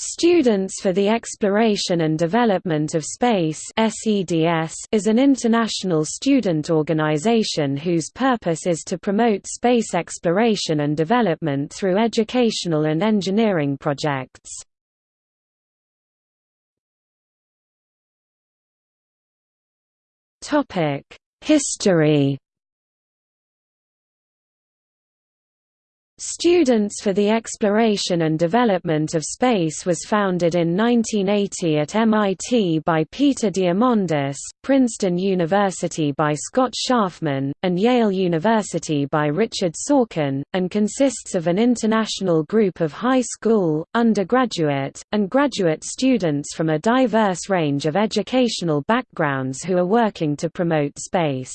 Students for the Exploration and Development of Space is an international student organization whose purpose is to promote space exploration and development through educational and engineering projects. History Students for the Exploration and Development of Space was founded in 1980 at MIT by Peter Diamandis, Princeton University by Scott Scharfman, and Yale University by Richard Sorkin, and consists of an international group of high school, undergraduate, and graduate students from a diverse range of educational backgrounds who are working to promote space.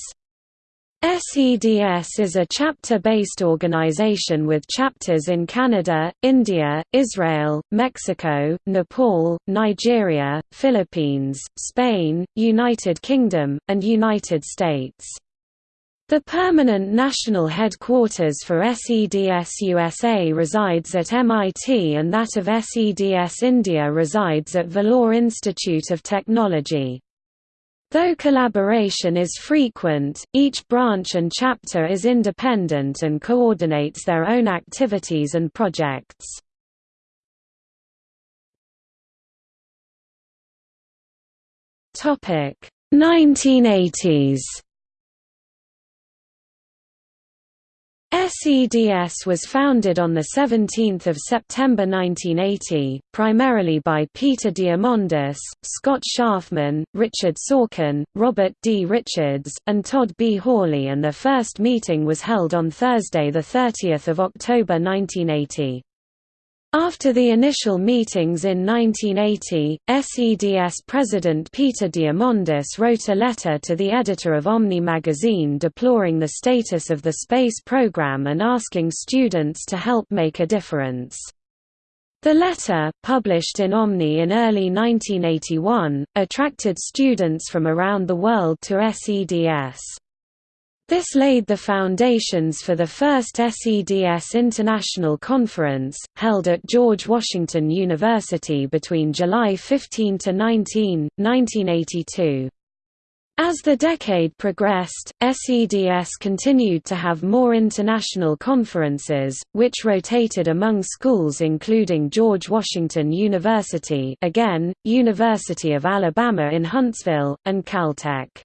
SEDS is a chapter-based organization with chapters in Canada, India, Israel, Mexico, Nepal, Nigeria, Philippines, Spain, United Kingdom, and United States. The permanent national headquarters for SEDS USA resides at MIT and that of SEDS India resides at Vellore Institute of Technology. Though collaboration is frequent, each branch and chapter is independent and coordinates their own activities and projects. Topic 1980s SEDS was founded on 17 September 1980, primarily by Peter Diamandis, Scott Scharfman, Richard Sorkin, Robert D. Richards, and Todd B. Hawley and their first meeting was held on Thursday 30 October 1980. After the initial meetings in 1980, SEDS President Peter Diamandis wrote a letter to the editor of Omni magazine deploring the status of the space program and asking students to help make a difference. The letter, published in Omni in early 1981, attracted students from around the world to SEDS. This laid the foundations for the first SEDS International Conference, held at George Washington University between July 15 to 19, 1982. As the decade progressed, SEDS continued to have more international conferences, which rotated among schools including George Washington University again, University of Alabama in Huntsville, and Caltech.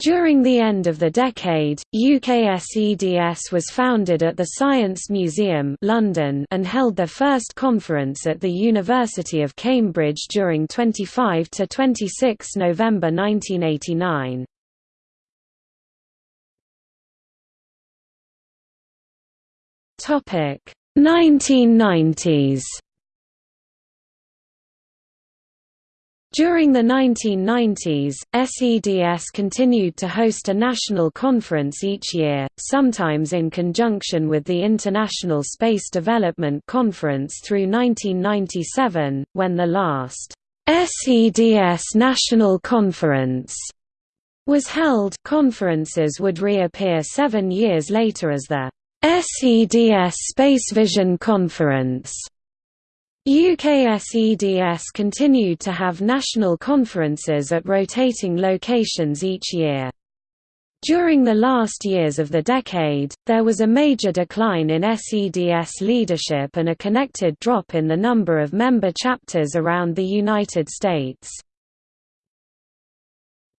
During the end of the decade, UKSEDS was founded at the Science Museum London and held their first conference at the University of Cambridge during 25–26 November 1989. Topic 1990s During the 1990s, SEDS continued to host a national conference each year, sometimes in conjunction with the International Space Development Conference through 1997, when the last SEDS National Conference was held. Conferences would reappear seven years later as the SEDS Space Vision Conference UKSEDS continued to have national conferences at rotating locations each year. During the last years of the decade, there was a major decline in SEDS leadership and a connected drop in the number of member chapters around the United States.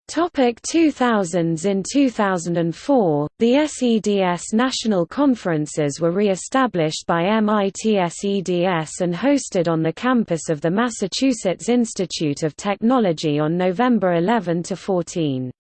Topic 2000s In 2004, the SEDS national conferences were re-established by MIT SEDS and hosted on the campus of the Massachusetts Institute of Technology on November 11–14.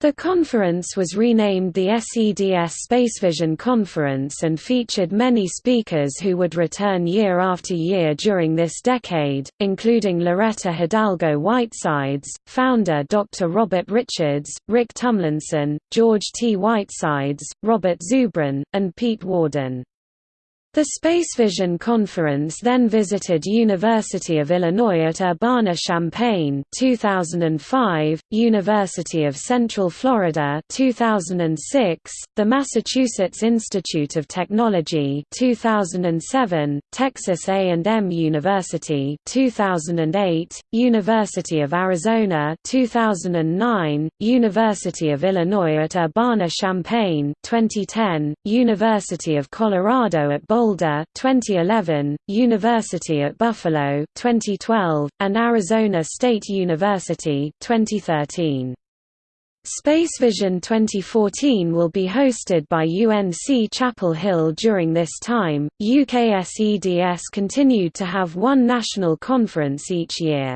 The conference was renamed the SEDS Spacevision Conference and featured many speakers who would return year after year during this decade, including Loretta Hidalgo Whitesides, founder Dr. Robert Richards, Rick Tumlinson, George T. Whitesides, Robert Zubrin, and Pete Worden. The Spacevision Conference then visited University of Illinois at Urbana-Champaign 2005, University of Central Florida 2006, the Massachusetts Institute of Technology 2007, Texas A&M University 2008, University of Arizona 2009, University of Illinois at Urbana-Champaign 2010, University of Colorado at Boulder Boulder 2011, University at Buffalo 2012, and Arizona State University 2013. Spacevision 2014 will be hosted by UNC Chapel Hill during this time. UKSEDS continued to have one national conference each year.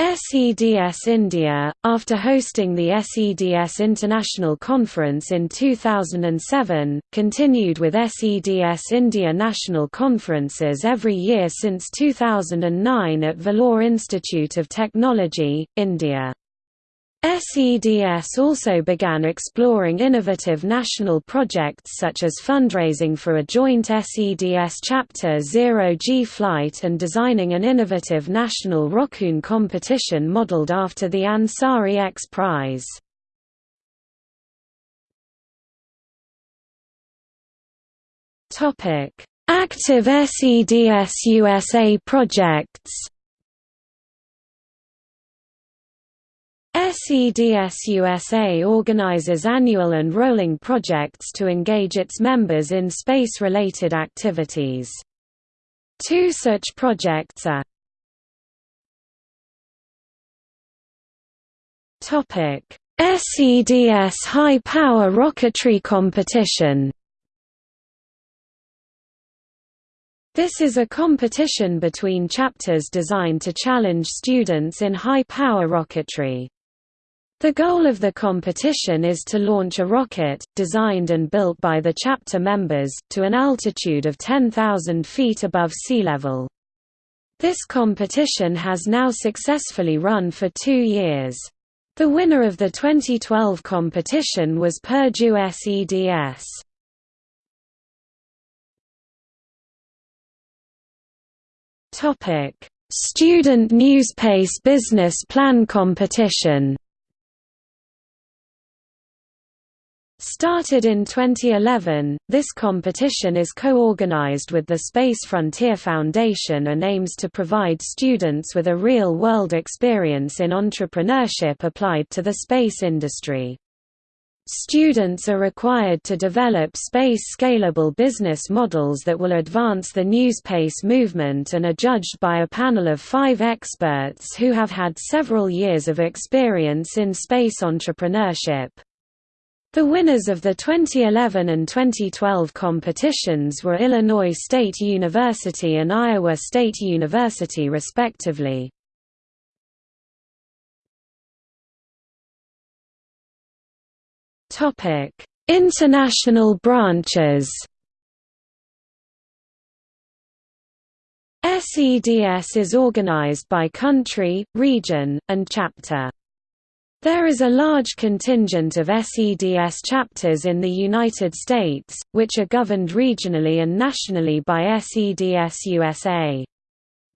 SEDS India, after hosting the SEDS International Conference in 2007, continued with SEDS India National Conferences every year since 2009 at Vellore Institute of Technology, India. SEDS also began exploring innovative national projects such as fundraising for a joint SEDS Chapter Zero-G flight and designing an innovative national Rockoon competition modeled after the Ansari X Prize. Active SEDS USA projects SEDS USA organizes annual and rolling projects to engage its members in space-related activities. Two such projects are SEDS High Power Rocketry Competition This is a competition between chapters designed to challenge students in high-power rocketry. The goal of the competition is to launch a rocket, designed and built by the chapter members, to an altitude of 10,000 feet above sea level. This competition has now successfully run for two years. The winner of the 2012 competition was Purdue SEDS. Student Newspace Business Plan Competition Started in 2011, this competition is co-organized with the Space Frontier Foundation and aims to provide students with a real-world experience in entrepreneurship applied to the space industry. Students are required to develop space-scalable business models that will advance the newspace movement and are judged by a panel of five experts who have had several years of experience in space entrepreneurship. The winners of the 2011 and 2012 competitions were Illinois State University and Iowa State University respectively. International branches SEDS is organized by country, region, and chapter. There is a large contingent of SEDS chapters in the United States, which are governed regionally and nationally by SEDS USA.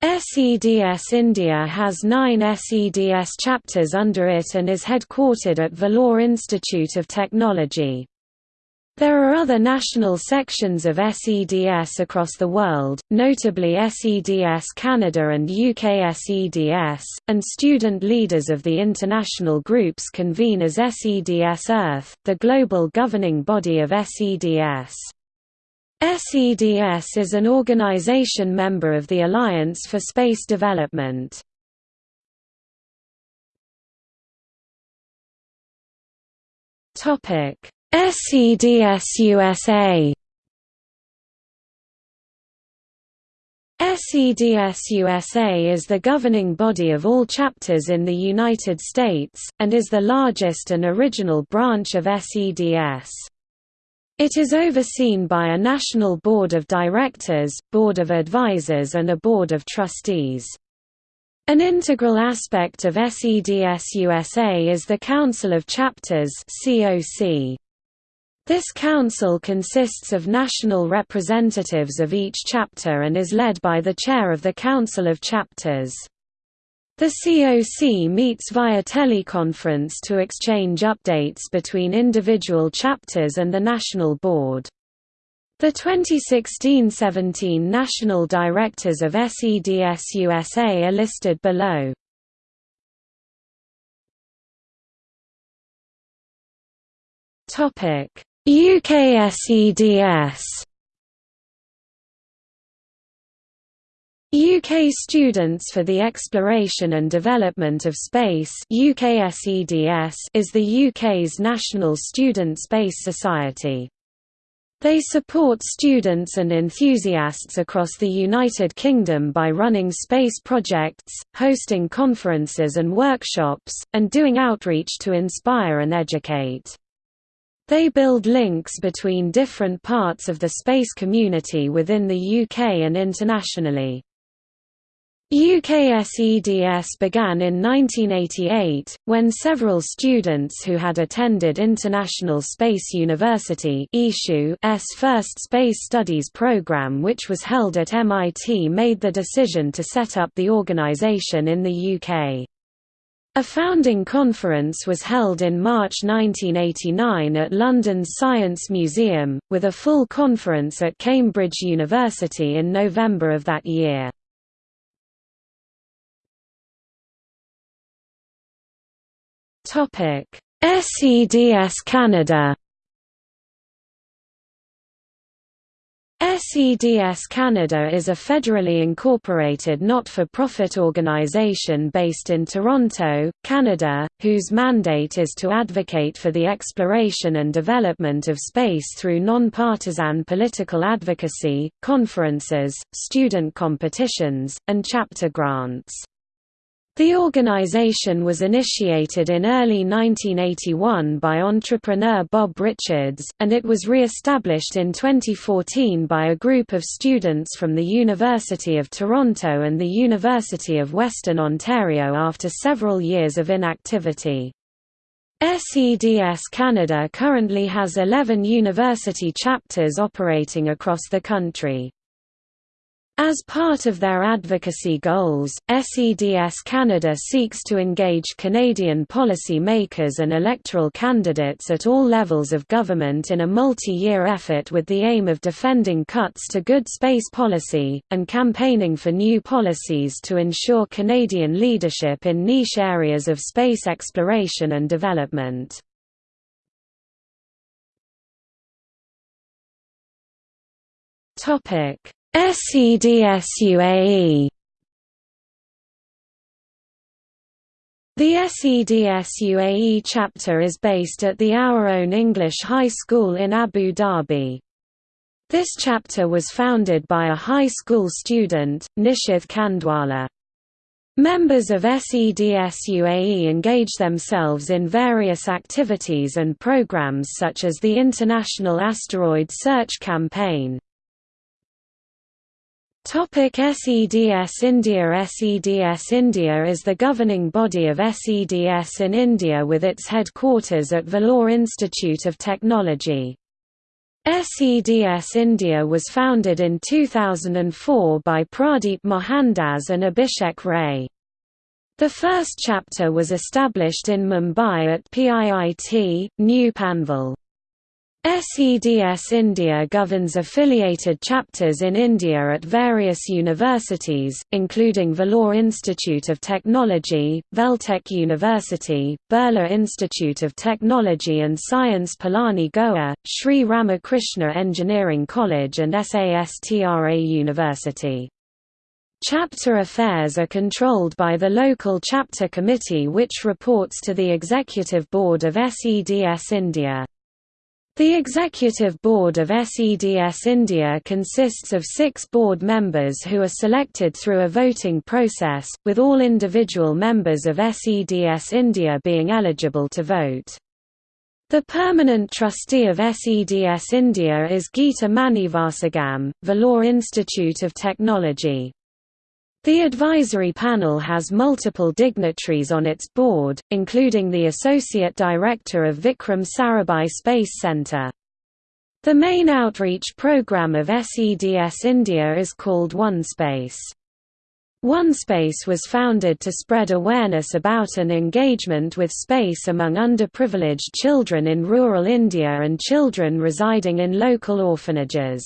SEDS India has nine SEDS chapters under it and is headquartered at Vellore Institute of Technology. There are other national sections of SEDS across the world, notably SEDS Canada and UK SEDS, and student leaders of the international groups convene as SEDS Earth, the global governing body of SEDS. SEDS is an organization member of the Alliance for Space Development. Topic SEDS USA SEDS USA is the governing body of all chapters in the United States, and is the largest and original branch of SEDS. It is overseen by a national board of directors, board of advisors and a board of trustees. An integral aspect of SEDS USA is the Council of Chapters COC. This council consists of national representatives of each chapter and is led by the chair of the Council of Chapters. The COC meets via teleconference to exchange updates between individual chapters and the National Board. The 2016–17 National Directors of SEDS USA are listed below. UKSEDS UK Students for the Exploration and Development of Space UKSEDS is the UK's national student space society. They support students and enthusiasts across the United Kingdom by running space projects, hosting conferences and workshops, and doing outreach to inspire and educate. They build links between different parts of the space community within the UK and internationally. UKSEDS began in 1988, when several students who had attended International Space University s first space studies program which was held at MIT made the decision to set up the organisation in the UK. A founding conference was held in March 1989 at London's Science Museum, with a full conference at Cambridge University in November of that year. SEDS Canada SEDS Canada is a federally incorporated not-for-profit organization based in Toronto, Canada, whose mandate is to advocate for the exploration and development of space through non-partisan political advocacy, conferences, student competitions, and chapter grants. The organization was initiated in early 1981 by entrepreneur Bob Richards, and it was re-established in 2014 by a group of students from the University of Toronto and the University of Western Ontario after several years of inactivity. SEDS Canada currently has 11 university chapters operating across the country. As part of their advocacy goals, SEDS Canada seeks to engage Canadian policy makers and electoral candidates at all levels of government in a multi-year effort with the aim of defending cuts to good space policy, and campaigning for new policies to ensure Canadian leadership in niche areas of space exploration and development. Topic SEDS-UAE The SEDS-UAE chapter is based at the Our Own English High School in Abu Dhabi. This chapter was founded by a high school student, Nishith Khandwala. Members of SEDS UAE engage themselves in various activities and programs such as the International Asteroid Search Campaign. Topic SEDS India SEDS India is the governing body of SEDS in India with its headquarters at Vellore Institute of Technology. SEDS India was founded in 2004 by Pradeep Mohandas and Abhishek Ray. The first chapter was established in Mumbai at PIIT, New Panvel. SEDS India governs affiliated chapters in India at various universities, including Vellore Institute of Technology, Veltech University, Birla Institute of Technology and Science Pilani Goa, Sri Ramakrishna Engineering College and SASTRA University. Chapter affairs are controlled by the local chapter committee which reports to the Executive Board of SEDS India. The Executive Board of SEDS India consists of six board members who are selected through a voting process, with all individual members of SEDS India being eligible to vote. The permanent trustee of SEDS India is Geeta Manivasagam, Vellore Institute of Technology. The advisory panel has multiple dignitaries on its board, including the Associate Director of Vikram Sarabhai Space Centre. The main outreach program of SEDS India is called OneSpace. OneSpace was founded to spread awareness about and engagement with space among underprivileged children in rural India and children residing in local orphanages.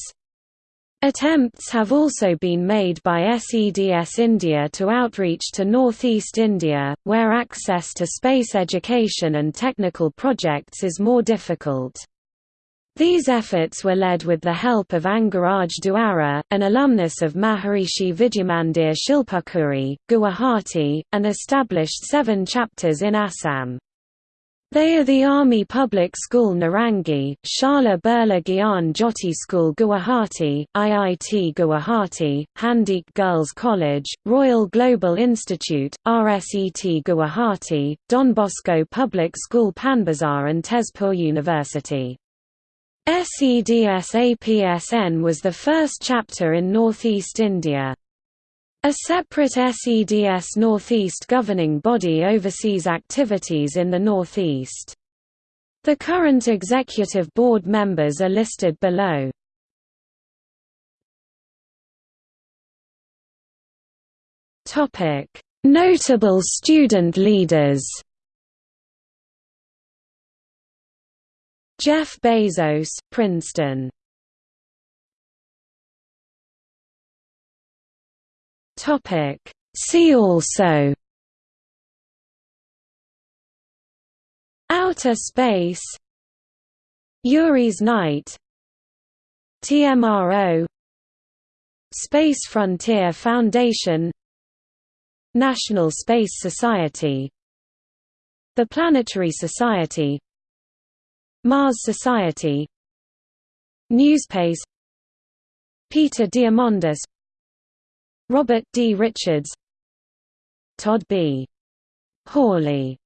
Attempts have also been made by SEDS India to outreach to northeast India, where access to space education and technical projects is more difficult. These efforts were led with the help of Angaraj Duara, an alumnus of Maharishi Vidyamandir Shilpakuri, Guwahati, and established seven chapters in Assam. They are the Army Public School Narangi, Sarala Birla Gyan Jyoti School Guwahati, IIT Guwahati, Handique Girls College, Royal Global Institute, RSET Guwahati, Don Bosco Public School Panbazar and Tezpur University. SEDS-APSN was the first chapter in northeast India. A separate SEDS Northeast governing body oversees activities in the Northeast. The current executive board members are listed below. Notable student leaders Jeff Bezos, Princeton Topic. See also. Outer space. Yuri's Night. TMRO Space Frontier Foundation. National Space Society. The Planetary Society. Mars Society. Newspace Peter Diamandis Robert D. Richards Todd B. Hawley